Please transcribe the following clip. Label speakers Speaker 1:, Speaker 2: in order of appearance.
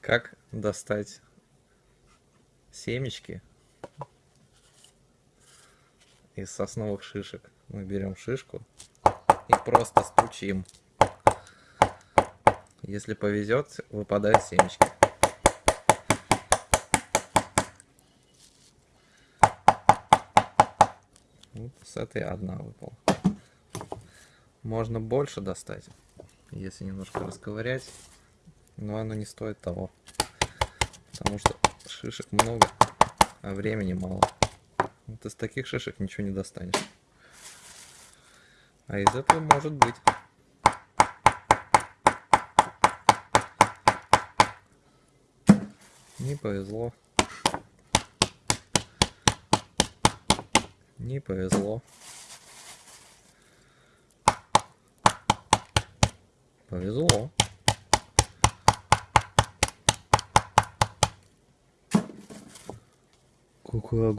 Speaker 1: Как достать семечки из сосновых шишек? Мы берем шишку и просто стучим. Если повезет, выпадают семечки. Вот с этой одна выпала. Можно больше достать, если немножко расковырять, но оно не стоит того. Потому что шишек много, а времени мало. Вот из таких шишек ничего не достанешь. А из этого может быть. Не повезло. Не повезло. Повезло.
Speaker 2: Какой огонь.